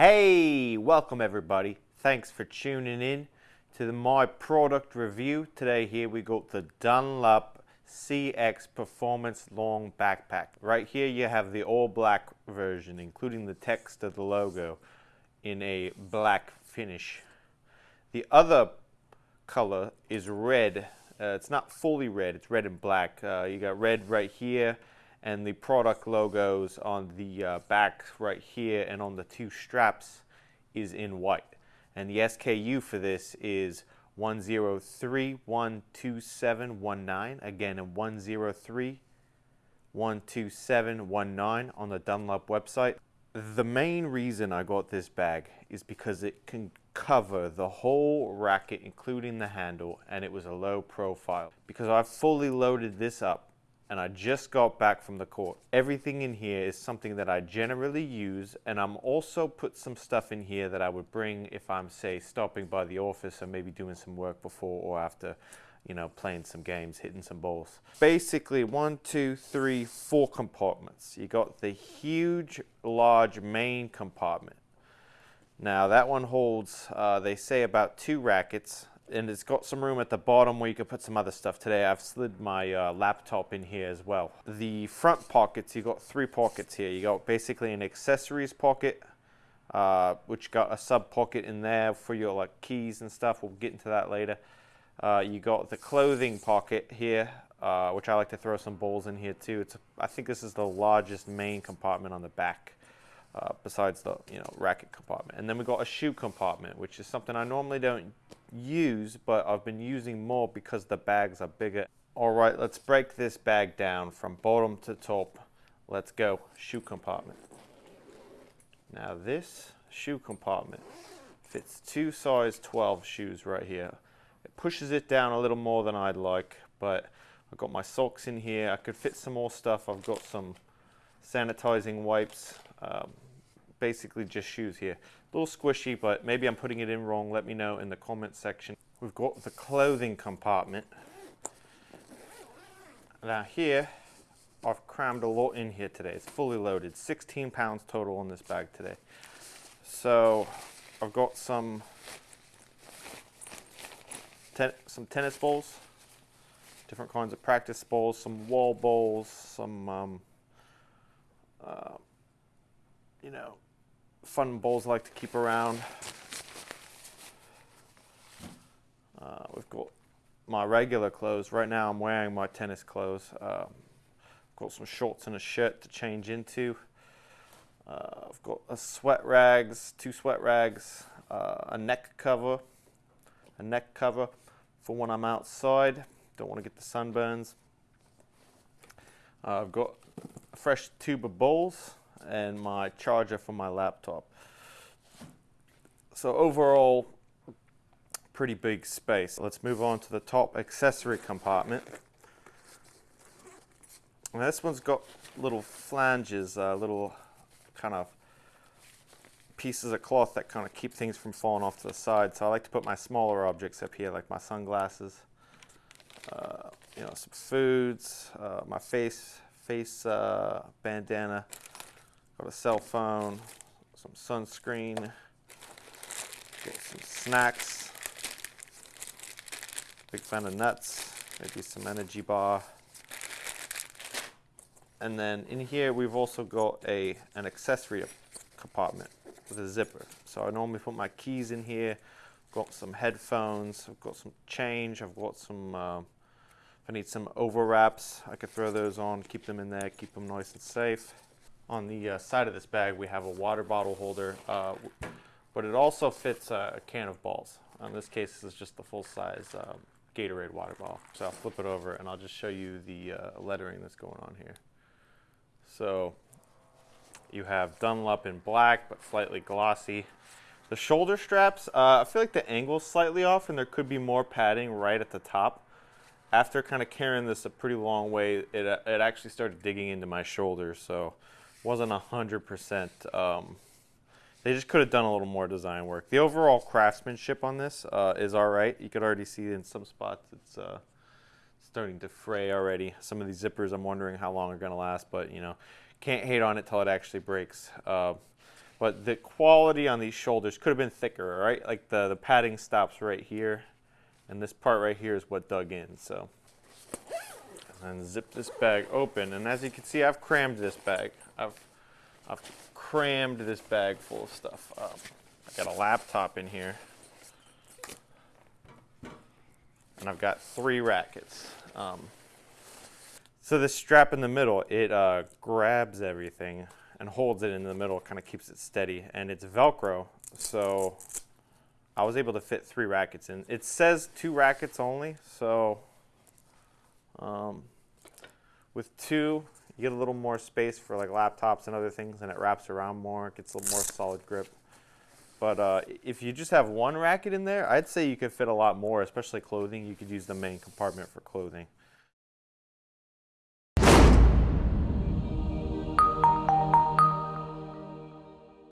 Hey, welcome everybody. Thanks for tuning in to the, my product review. Today here we got the Dunlop CX Performance Long Backpack. Right here you have the all black version, including the text of the logo in a black finish. The other color is red. Uh, it's not fully red, it's red and black. Uh, you got red right here and the product logos on the uh, back right here and on the two straps is in white. And the SKU for this is 103-12719. Again, 103-12719 on the Dunlop website. The main reason I got this bag is because it can cover the whole racket, including the handle, and it was a low profile. Because I fully loaded this up and I just got back from the court. Everything in here is something that I generally use and I'm also put some stuff in here that I would bring if I'm say stopping by the office or maybe doing some work before or after you know, playing some games, hitting some balls. Basically, one, two, three, four compartments. You got the huge, large main compartment. Now that one holds, uh, they say about two rackets and it's got some room at the bottom where you can put some other stuff. Today I've slid my uh, laptop in here as well. The front pockets, you got three pockets here. You got basically an accessories pocket, uh, which got a sub pocket in there for your like keys and stuff. We'll get into that later. Uh, you got the clothing pocket here, uh, which I like to throw some balls in here too. It's I think this is the largest main compartment on the back. Uh, besides the you know racket compartment. And then we got a shoe compartment, which is something I normally don't use, but I've been using more because the bags are bigger. All right, let's break this bag down from bottom to top. Let's go, shoe compartment. Now this shoe compartment fits two size 12 shoes right here. It pushes it down a little more than I'd like, but I've got my socks in here. I could fit some more stuff. I've got some sanitizing wipes, um, basically just shoes here. A little squishy, but maybe I'm putting it in wrong. Let me know in the comment section. We've got the clothing compartment. Now here, I've crammed a lot in here today. It's fully loaded, 16 pounds total on this bag today. So I've got some ten some tennis balls, different kinds of practice balls, some wall balls, some um, uh, you know fun balls I like to keep around. Uh, we've got my regular clothes. Right now I'm wearing my tennis clothes. Um, got some shorts and a shirt to change into. Uh, I've got a sweat rags, two sweat rags, uh, a neck cover, a neck cover for when I'm outside. Don't want to get the sunburns. Uh, I've got a fresh tube of bowls and my charger for my laptop. So overall, pretty big space. Let's move on to the top accessory compartment. And this one's got little flanges, uh, little kind of pieces of cloth that kind of keep things from falling off to the side. So I like to put my smaller objects up here, like my sunglasses, uh, you know, some foods, uh, my face face uh, bandana, Got a cell phone, some sunscreen, get some snacks, big fan of nuts, maybe some energy bar. And then in here we've also got a an accessory compartment with a zipper. So I normally put my keys in here, got some headphones, I've got some change, I've got some, uh, if I need some overwraps, I could throw those on, keep them in there, keep them nice and safe. On the uh, side of this bag, we have a water bottle holder, uh, but it also fits a can of balls. In this case, this is just the full-size um, Gatorade water bottle. So I'll flip it over and I'll just show you the uh, lettering that's going on here. So you have Dunlop in black, but slightly glossy. The shoulder straps, uh, I feel like the angle's slightly off and there could be more padding right at the top. After kind of carrying this a pretty long way, it, uh, it actually started digging into my shoulder. So wasn't a hundred percent. Um, they just could have done a little more design work. The overall craftsmanship on this uh, is all right. You could already see in some spots it's uh, starting to fray already. Some of these zippers, I'm wondering how long are going to last, but you know, can't hate on it till it actually breaks. Uh, But the quality on these shoulders could have been thicker, right? Like the, the padding stops right here, and this part right here is what dug in, so. And zip this bag open, and as you can see, I've crammed this bag. I've, I've crammed this bag full of stuff. Um, I got a laptop in here. And I've got three rackets. Um, so this strap in the middle, it uh, grabs everything and holds it in the middle, kind of keeps it steady. And it's Velcro, so I was able to fit three rackets in. It says two rackets only, so um, with two, you get a little more space for like laptops and other things, and it wraps around more, It gets a little more solid grip. But uh, if you just have one racket in there, I'd say you could fit a lot more, especially clothing. You could use the main compartment for clothing.